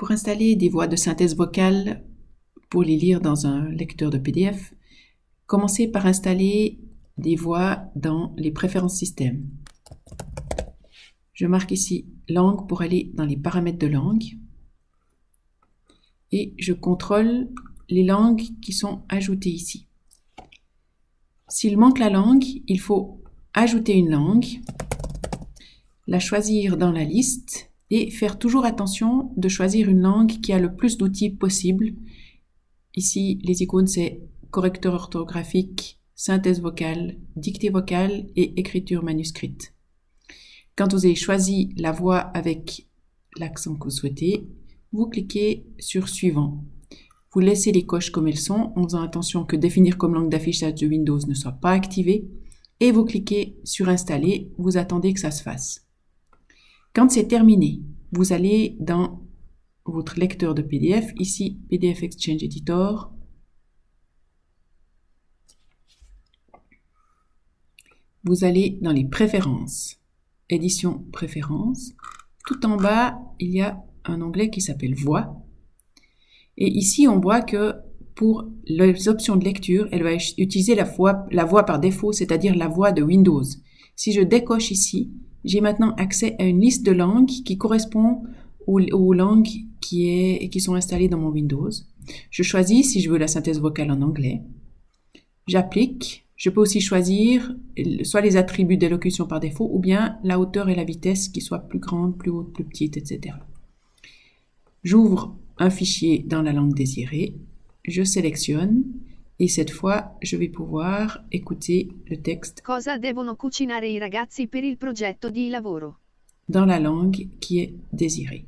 Pour installer des voix de synthèse vocale pour les lire dans un lecteur de PDF, commencez par installer des voix dans les préférences système. Je marque ici langue pour aller dans les paramètres de langue et je contrôle les langues qui sont ajoutées ici. S'il manque la langue, il faut ajouter une langue, la choisir dans la liste et faire toujours attention de choisir une langue qui a le plus d'outils possible. Ici, les icônes, c'est correcteur orthographique, synthèse vocale, dictée vocale et écriture manuscrite. Quand vous avez choisi la voix avec l'accent que vous souhaitez, vous cliquez sur Suivant. Vous laissez les coches comme elles sont en faisant attention que Définir comme langue d'affichage de Windows ne soit pas activé et vous cliquez sur Installer, vous attendez que ça se fasse. Quand c'est terminé, vous allez dans votre lecteur de PDF, ici PDF Exchange Editor, vous allez dans les préférences, édition préférences. Tout en bas, il y a un onglet qui s'appelle voix. Et ici, on voit que pour les options de lecture, elle va utiliser la voix, la voix par défaut, c'est-à-dire la voix de Windows. Si je décoche ici, j'ai maintenant accès à une liste de langues qui correspond aux, langues qui, qui sont installées dans mon Windows. Je choisis si je veux la synthèse vocale en anglais. J'applique je peux aussi choisir soit les attributs d'élocution par défaut ou bien la hauteur et la vitesse qui soient plus grandes, plus hautes, plus petites, etc. J'ouvre un fichier dans la langue désirée, je sélectionne et cette fois, je vais pouvoir écouter le texte Cosa devono cucinare i ragazzi per il progetto di lavoro? dans la langue qui est désirée.